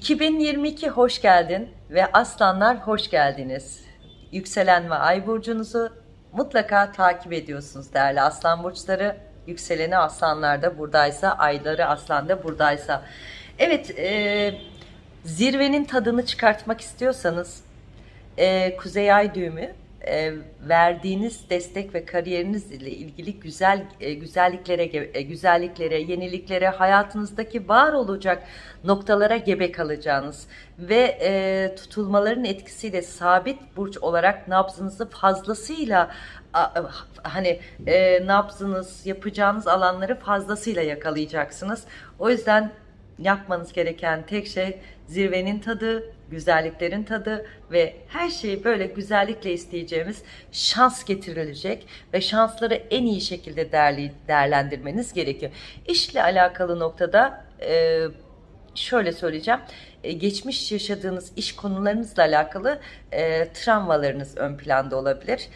2022 hoş geldin ve aslanlar hoş geldiniz. Yükselen ve ay burcunuzu mutlaka takip ediyorsunuz değerli aslan burçları. Yükseleni aslanlarda buradaysa, ayları aslanda buradaysa. Evet, e, zirvenin tadını çıkartmak istiyorsanız e, Kuzey Ay düğümü e, verdiğiniz destek ve kariyerinizle ilgili güzel e, güzelliklere e, güzelliklere, yeniliklere, hayatınızdaki var olacak noktalara gebe kalacağınız ve e, tutulmaların etkisiyle sabit burç olarak nabzınızı fazlasıyla hani e, nabzınız yapacağınız alanları fazlasıyla yakalayacaksınız. O yüzden yapmanız gereken tek şey zirvenin tadı, güzelliklerin tadı ve her şeyi böyle güzellikle isteyeceğimiz şans getirilecek ve şansları en iyi şekilde değerli, değerlendirmeniz gerekiyor. İşle alakalı noktada e, şöyle söyleyeceğim. E, geçmiş yaşadığınız iş konularınızla alakalı e, travmalarınız ön planda olabilir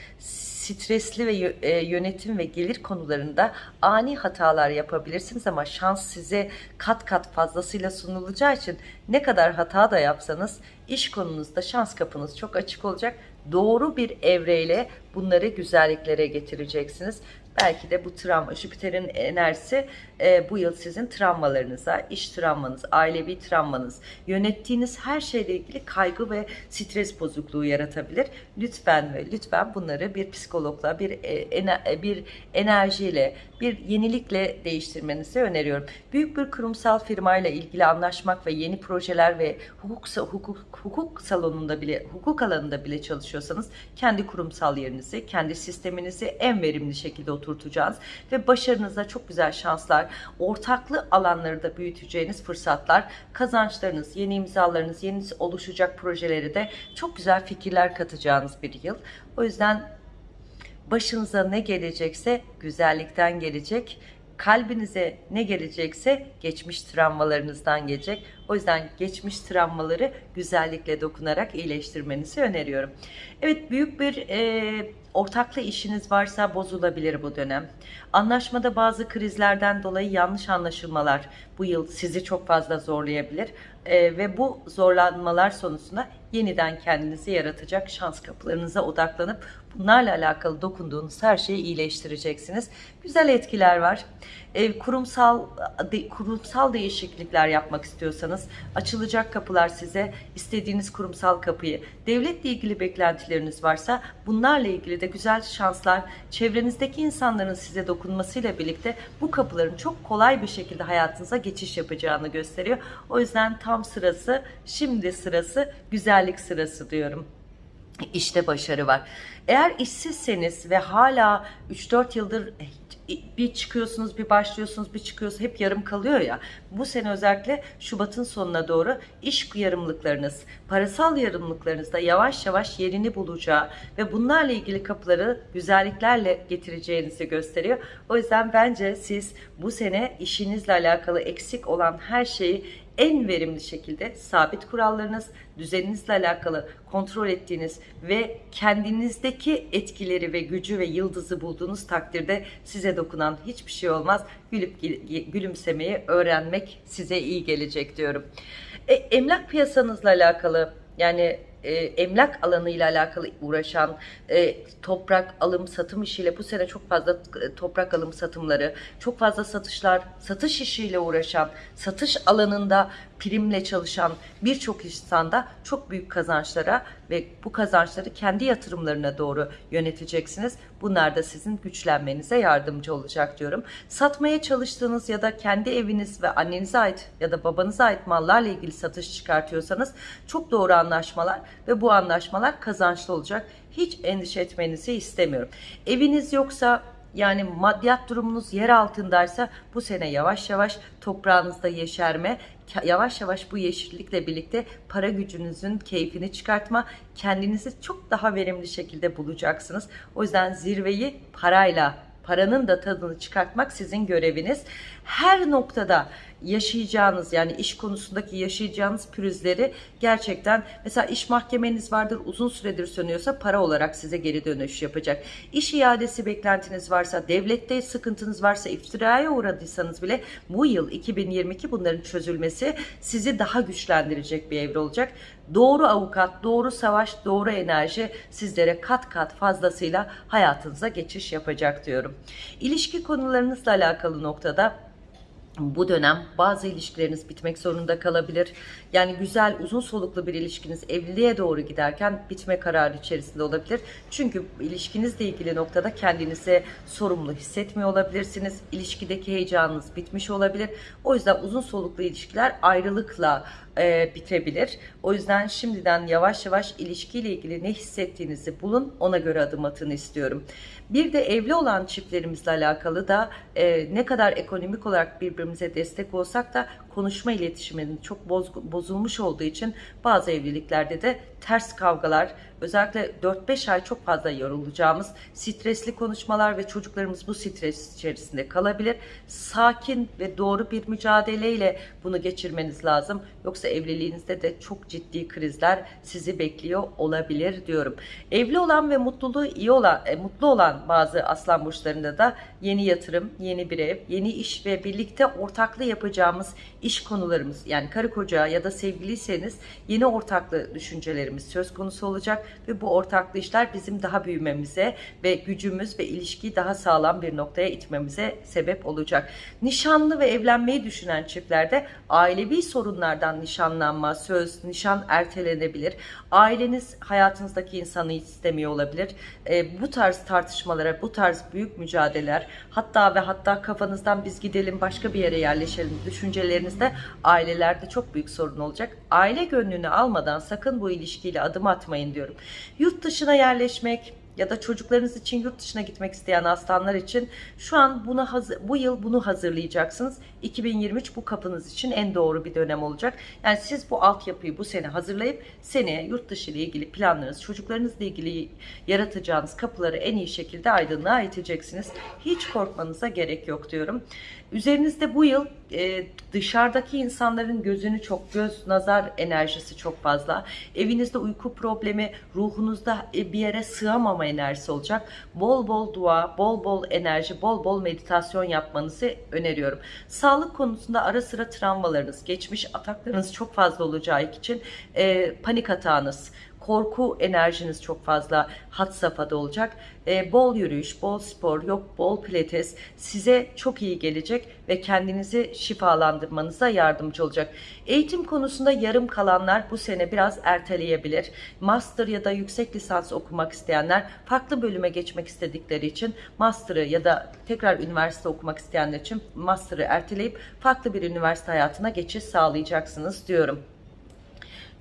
stresli ve e, yönetim ve gelir konularında ani hatalar yapabilirsiniz ama şans size kat kat fazlasıyla sunulacağı için ne kadar hata da yapsanız iş konunuzda şans kapınız çok açık olacak. Doğru bir evreyle bunları güzelliklere getireceksiniz. Belki de bu travma, Jüpiter'in enerjisi e, bu yıl sizin travmalarınıza, iş travmanız, ailevi travmanız, yönettiğiniz her şeyle ilgili kaygı ve stres bozukluğu yaratabilir. Lütfen ve lütfen bunları bir psikologla, bir e, ener, e, bir enerjiyle, bir yenilikle değiştirmenizi öneriyorum. Büyük bir kurumsal firmayla ilgili anlaşmak ve yeni projeler ve hukuk hukuk hukuk salonunda bile, hukuk alanında bile çalışıyorsanız kendi kurumsal yerinizi, kendi sisteminizi en verimli şekilde oturtacağız ve başarınıza çok güzel şanslar, ortaklı alanları da büyüteceğiniz fırsatlar, kazançlarınız, yeni imzalarınız, yeni oluşacak projeleri de çok güzel fikirler katacağınız bir yıl. O yüzden başınıza ne gelecekse güzellikten gelecek kalbinize ne gelecekse geçmiş travmalarınızdan gelecek. O yüzden geçmiş travmaları güzellikle dokunarak iyileştirmenizi öneriyorum. Evet büyük bir e, ortaklı işiniz varsa bozulabilir bu dönem. Anlaşmada bazı krizlerden dolayı yanlış anlaşılmalar bu yıl sizi çok fazla zorlayabilir. E, ve bu zorlanmalar sonucunda yeniden kendinizi yaratacak şans kapılarınıza odaklanıp bunlarla alakalı dokunduğunuz her şeyi iyileştireceksiniz. Güzel etkiler var. E, kurumsal de, kurumsal değişiklikler yapmak istiyorsanız açılacak kapılar size istediğiniz kurumsal kapıyı, devletle ilgili beklentileriniz varsa bunlarla ilgili de güzel şanslar çevrenizdeki insanların size dokunmasıyla birlikte bu kapıların çok kolay bir şekilde hayatınıza geçiş yapacağını gösteriyor. O yüzden tam sırası, şimdi sırası, güzellik sırası diyorum. İşte başarı var. Eğer işsizseniz ve hala 3-4 yıldır bir çıkıyorsunuz bir başlıyorsunuz bir çıkıyorsunuz hep yarım kalıyor ya. Bu sene özellikle Şubat'ın sonuna doğru iş yarımlıklarınız, parasal yarımlıklarınız da yavaş yavaş yerini bulacağı ve bunlarla ilgili kapıları güzelliklerle getireceğinizi gösteriyor. O yüzden bence siz bu sene işinizle alakalı eksik olan her şeyi en verimli şekilde sabit kurallarınız, düzeninizle alakalı kontrol ettiğiniz ve kendinizdeki etkileri ve gücü ve yıldızı bulduğunuz takdirde size dokunan hiçbir şey olmaz. Gülüp gülümsemeyi öğrenmek size iyi gelecek diyorum. E, emlak piyasanızla alakalı yani e, emlak alanıyla alakalı uğraşan, e, toprak alım satım işiyle bu sene çok fazla e, toprak alım satımları, çok fazla satışlar, satış işiyle uğraşan, satış alanında primle çalışan birçok insanda çok büyük kazançlara ve bu kazançları kendi yatırımlarına doğru yöneteceksiniz. Bunlar da sizin güçlenmenize yardımcı olacak diyorum. Satmaya çalıştığınız ya da kendi eviniz ve annenize ait ya da babanıza ait mallarla ilgili satış çıkartıyorsanız çok doğru anlaşmalar ve bu anlaşmalar kazançlı olacak. Hiç endişe etmenizi istemiyorum. Eviniz yoksa yani maddiyat durumunuz yer altındaysa bu sene yavaş yavaş toprağınızda yeşerme, yavaş yavaş bu yeşillikle birlikte para gücünüzün keyfini çıkartma, kendinizi çok daha verimli şekilde bulacaksınız. O yüzden zirveyi parayla paranın da tadını çıkartmak sizin göreviniz. Her noktada yaşayacağınız yani iş konusundaki yaşayacağınız pürüzleri gerçekten mesela iş mahkemeniz vardır uzun süredir sönüyorsa para olarak size geri dönüş yapacak. İş iadesi beklentiniz varsa, devlette sıkıntınız varsa, iftiraya uğradıysanız bile bu yıl 2022 bunların çözülmesi sizi daha güçlendirecek bir evre olacak. Doğru avukat, doğru savaş, doğru enerji sizlere kat kat fazlasıyla hayatınıza geçiş yapacak diyorum. İlişki konularınızla alakalı noktada bu dönem bazı ilişkileriniz bitmek zorunda kalabilir. Yani güzel, uzun soluklu bir ilişkiniz evliliğe doğru giderken bitme kararı içerisinde olabilir. Çünkü ilişkinizle ilgili noktada kendinizi sorumlu hissetmiyor olabilirsiniz. İlişkideki heyecanınız bitmiş olabilir. O yüzden uzun soluklu ilişkiler ayrılıkla e, bitebilir. O yüzden şimdiden yavaş yavaş ilişkiyle ilgili ne hissettiğinizi bulun, ona göre adım atın istiyorum. Bir de evli olan çiftlerimizle alakalı da e, ne kadar ekonomik olarak birbirimize destek olsak da konuşma iletişiminin çok boz, bozulmuş olduğu için bazı evliliklerde de ters kavgalar, özellikle 4-5 ay çok fazla yorulacağımız stresli konuşmalar ve çocuklarımız bu stres içerisinde kalabilir. Sakin ve doğru bir mücadeleyle bunu geçirmeniz lazım. Yoksa evliliğinizde de çok ciddi krizler sizi bekliyor olabilir diyorum. Evli olan ve mutluluğu iyi olan, e, mutlu olan bazı aslan burçlarında da yeni yatırım, yeni bir ev, yeni iş ve birlikte ortaklı yapacağımız iş konularımız yani karı koca ya da sevgiliyseniz yeni ortaklı düşüncelerimiz söz konusu olacak ve bu ortaklı işler bizim daha büyümemize ve gücümüz ve ilişkiyi daha sağlam bir noktaya itmemize sebep olacak. Nişanlı ve evlenmeyi düşünen çiftlerde ailevi sorunlardan nişanlanma, söz, nişan ertelenebilir. Aileniz hayatınızdaki insanı istemiyor olabilir. E, bu tarz tartışmalara, bu tarz büyük mücadeleler hatta ve hatta kafanızdan biz gidelim başka bir yere yerleşelim düşüncelerinizde ailelerde çok büyük sorun olacak. Aile gönlünü almadan sakın bu ilişkiyle adım atmayın diyorum. Yurt dışına yerleşmek, ya da çocuklarınız için yurt dışına gitmek isteyen aslanlar için şu an bunu hazır, bu yıl bunu hazırlayacaksınız. 2023 bu kapınız için en doğru bir dönem olacak. Yani siz bu altyapıyı bu sene hazırlayıp seneye yurt dışı ile ilgili planlarınız, çocuklarınızla ilgili yaratacağınız kapıları en iyi şekilde aydınlığa iteceksiniz. Hiç korkmanıza gerek yok diyorum. Üzerinizde bu yıl e, dışarıdaki insanların gözünü çok göz nazar enerjisi çok fazla. Evinizde uyku problemi, ruhunuzda e, bir yere sığamama enerjisi olacak. Bol bol dua, bol bol enerji, bol bol meditasyon yapmanızı öneriyorum. Sağlık konusunda ara sıra travmalarınız, geçmiş ataklarınız çok fazla olacağı için e, panik atağınız, korku enerjiniz çok fazla hat safhada olacak. E, bol yürüyüş, bol spor, yok bol pilates size çok iyi gelecek ve kendinizi şifalandırmanıza yardımcı olacak. Eğitim konusunda yarım kalanlar bu sene biraz erteleyebilir. Master ya da yüksek lisans okumak isteyenler farklı bölüme geçmek istedikleri için master'ı ya da tekrar üniversite okumak isteyenler için master'ı erteleyip farklı bir üniversite hayatına geçiş sağlayacaksınız diyorum.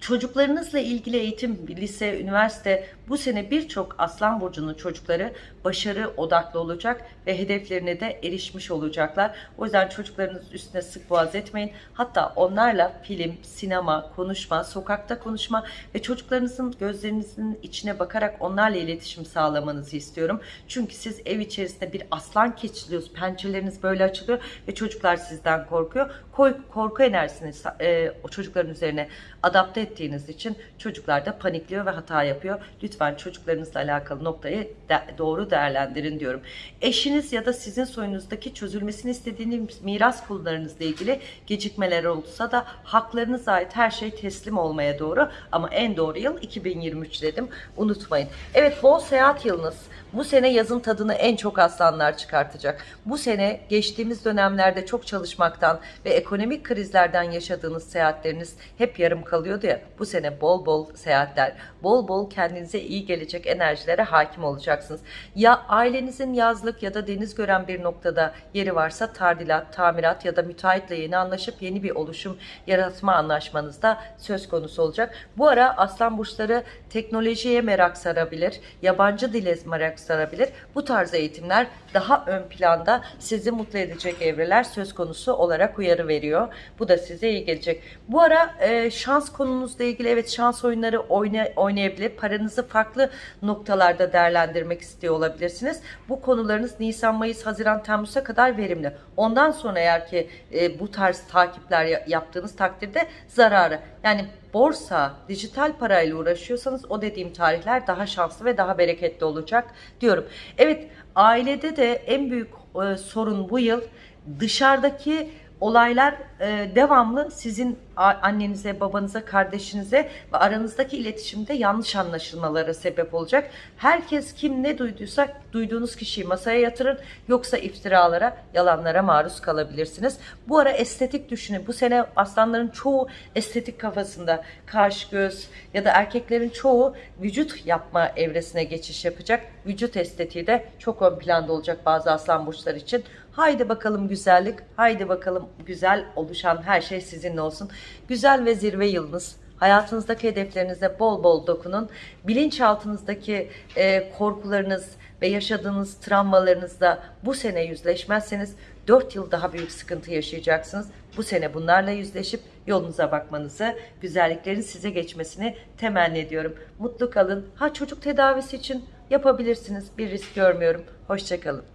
Çocuklarınızla ilgili eğitim, lise, üniversite bu sene birçok Aslan Burcu'nun çocukları başarı odaklı olacak ve hedeflerine de erişmiş olacaklar. O yüzden çocuklarınız üstüne sık boğaz etmeyin. Hatta onlarla film, sinema, konuşma, sokakta konuşma ve çocuklarınızın gözlerinizin içine bakarak onlarla iletişim sağlamanızı istiyorum. Çünkü siz ev içerisinde bir aslan keçiliyorsunuz. Pençeleriniz böyle açılıyor ve çocuklar sizden korkuyor. Korku enerjisini e, o çocukların üzerine adapte ettiğiniz için çocuklar da panikliyor ve hata yapıyor. Lütfen çocuklarınızla alakalı noktayı de, doğru değerlendirin diyorum. Eşiniz ya da sizin soyunuzdaki çözülmesini istediğiniz miras konularınızla ilgili gecikmeler olsa da haklarınıza ait her şey teslim olmaya doğru ama en doğru yıl 2023 dedim. Unutmayın. Evet bol seyahat yılınız. Bu sene yazın tadını en çok aslanlar çıkartacak. Bu sene geçtiğimiz dönemlerde çok çalışmaktan ve ekonomik krizlerden yaşadığınız seyahatleriniz hep yarım kalıyordu ya. Bu sene bol bol seyahatler, bol bol kendinize iyi gelecek enerjilere hakim olacaksınız. Ya ailenizin yazlık ya da deniz gören bir noktada yeri varsa tardilat, tamirat ya da müteahhitle yeni anlaşıp yeni bir oluşum yaratma anlaşmanızda söz konusu olacak. Bu ara aslan burçları teknolojiye merak sarabilir, yabancı dile merak sarabilir. Bu tarz eğitimler daha ön planda sizi mutlu edecek evreler söz konusu olarak uyarı veriyor. Bu da size iyi gelecek. Bu ara e, şans konunuzla ilgili evet şans oyunları oyna, oynayabilir. Paranızı farklı noktalarda değerlendirmek istiyor olabilirsiniz. Bu konularınız Nisan, Mayıs, Haziran, Temmuz'a kadar verimli. Ondan sonra eğer ki e, bu tarz takipler ya- yaptığınız takdirde zararı. Yani borsa, dijital parayla uğraşıyorsanız o dediğim tarihler daha şanslı ve daha bereketli olacak diyorum. Evet ailede de en büyük e, sorun bu yıl dışarıdaki olaylar e, devamlı sizin annenize, babanıza, kardeşinize ve aranızdaki iletişimde yanlış anlaşılmalara sebep olacak. Herkes kim ne duyduysa duyduğunuz kişiyi masaya yatırın yoksa iftiralara, yalanlara maruz kalabilirsiniz. Bu ara estetik düşünün. Bu sene aslanların çoğu estetik kafasında kaş, göz ya da erkeklerin çoğu vücut yapma evresine geçiş yapacak. Vücut estetiği de çok ön planda olacak bazı aslan burçları için. Haydi bakalım güzellik, haydi bakalım güzel oluşan her şey sizinle olsun. Güzel ve zirve yılınız. Hayatınızdaki hedeflerinize bol bol dokunun. Bilinçaltınızdaki e, korkularınız ve yaşadığınız travmalarınızla bu sene yüzleşmezseniz 4 yıl daha büyük sıkıntı yaşayacaksınız. Bu sene bunlarla yüzleşip yolunuza bakmanızı, güzelliklerin size geçmesini temenni ediyorum. Mutlu kalın. Ha çocuk tedavisi için yapabilirsiniz. Bir risk görmüyorum. Hoşçakalın.